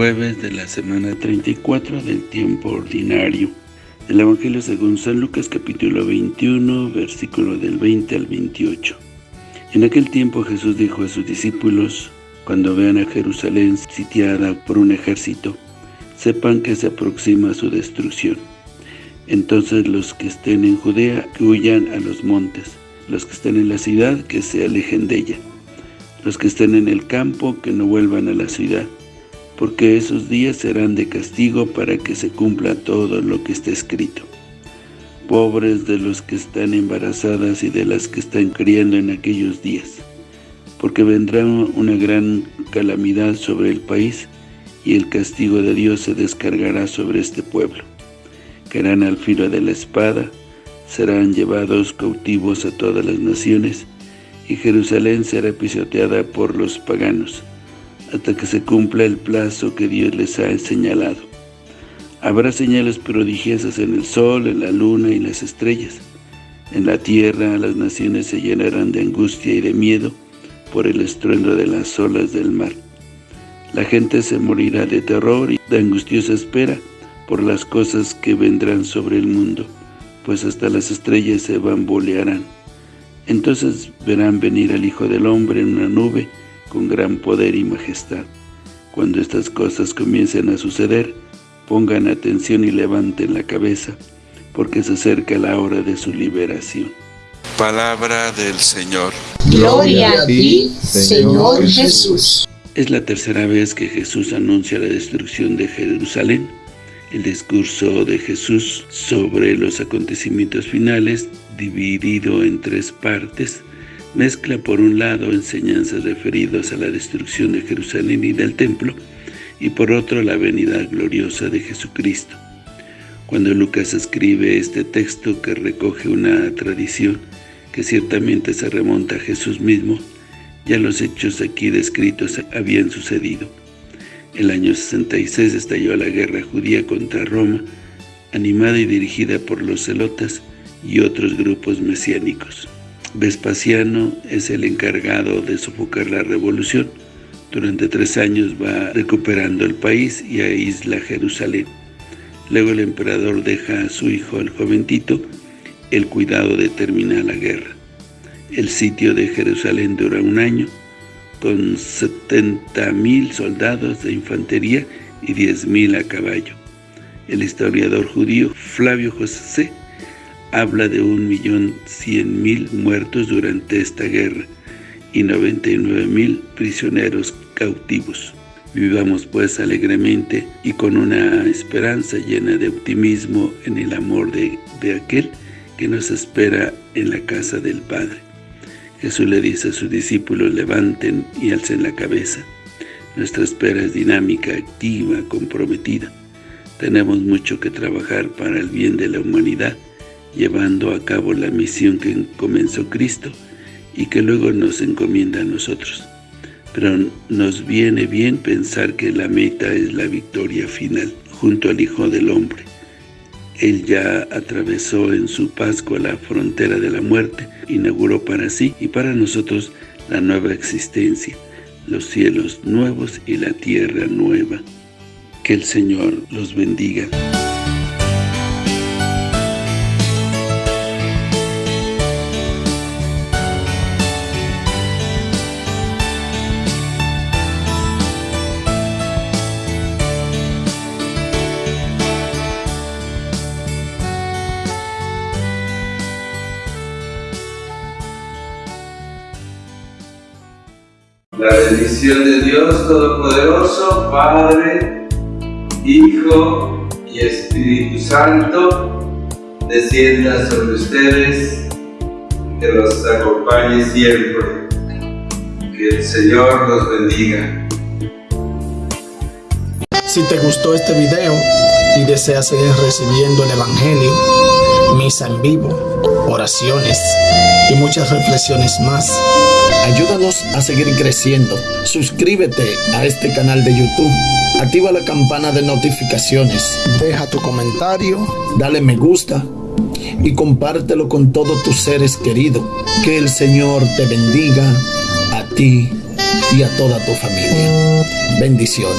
jueves de la semana 34 del tiempo ordinario. El Evangelio según San Lucas capítulo 21, versículo del 20 al 28. En aquel tiempo Jesús dijo a sus discípulos, cuando vean a Jerusalén sitiada por un ejército, sepan que se aproxima su destrucción. Entonces los que estén en Judea, que huyan a los montes, los que estén en la ciudad, que se alejen de ella, los que estén en el campo, que no vuelvan a la ciudad, porque esos días serán de castigo para que se cumpla todo lo que está escrito. Pobres de los que están embarazadas y de las que están criando en aquellos días, porque vendrá una gran calamidad sobre el país, y el castigo de Dios se descargará sobre este pueblo. Caerán al filo de la espada, serán llevados cautivos a todas las naciones, y Jerusalén será pisoteada por los paganos, hasta que se cumpla el plazo que Dios les ha señalado. Habrá señales prodigiosas en el sol, en la luna y las estrellas. En la tierra las naciones se llenarán de angustia y de miedo por el estruendo de las olas del mar. La gente se morirá de terror y de angustiosa espera por las cosas que vendrán sobre el mundo, pues hasta las estrellas se bambolearán. Entonces verán venir al Hijo del Hombre en una nube con gran poder y majestad. Cuando estas cosas comiencen a suceder, pongan atención y levanten la cabeza, porque se acerca la hora de su liberación. Palabra del Señor. Gloria a ti, Señor Jesús. Es la tercera vez que Jesús anuncia la destrucción de Jerusalén. El discurso de Jesús sobre los acontecimientos finales, dividido en tres partes, mezcla por un lado enseñanzas referidas a la destrucción de Jerusalén y del templo, y por otro la venida gloriosa de Jesucristo. Cuando Lucas escribe este texto que recoge una tradición que ciertamente se remonta a Jesús mismo, ya los hechos aquí descritos habían sucedido. El año 66 estalló la guerra judía contra Roma, animada y dirigida por los celotas y otros grupos mesiánicos. Vespasiano es el encargado de sofocar la revolución. Durante tres años va recuperando el país y aísla Jerusalén. Luego el emperador deja a su hijo, el joven Tito, el cuidado de terminar la guerra. El sitio de Jerusalén dura un año, con 70.000 soldados de infantería y 10.000 a caballo. El historiador judío Flavio José habla de 1.100.000 muertos durante esta guerra y 99.000 prisioneros cautivos. Vivamos pues alegremente y con una esperanza llena de optimismo en el amor de, de aquel que nos espera en la casa del Padre. Jesús le dice a sus discípulos, levanten y alcen la cabeza. Nuestra espera es dinámica, activa, comprometida. Tenemos mucho que trabajar para el bien de la humanidad, llevando a cabo la misión que comenzó Cristo y que luego nos encomienda a nosotros. Pero nos viene bien pensar que la meta es la victoria final, junto al Hijo del Hombre. Él ya atravesó en su Pascua la frontera de la muerte, inauguró para sí y para nosotros la nueva existencia, los cielos nuevos y la tierra nueva. Que el Señor los bendiga. La bendición de Dios Todopoderoso, Padre, Hijo y Espíritu Santo, descienda sobre ustedes, que los acompañe siempre. Que el Señor los bendiga. Si te gustó este video y deseas seguir recibiendo el Evangelio, misa en vivo, oraciones y muchas reflexiones más, ayúdanos a seguir creciendo. Suscríbete a este canal de YouTube. Activa la campana de notificaciones. Deja tu comentario. Dale me gusta. Y compártelo con todos tus seres queridos. Que el Señor te bendiga a ti y a toda tu familia. Bendiciones.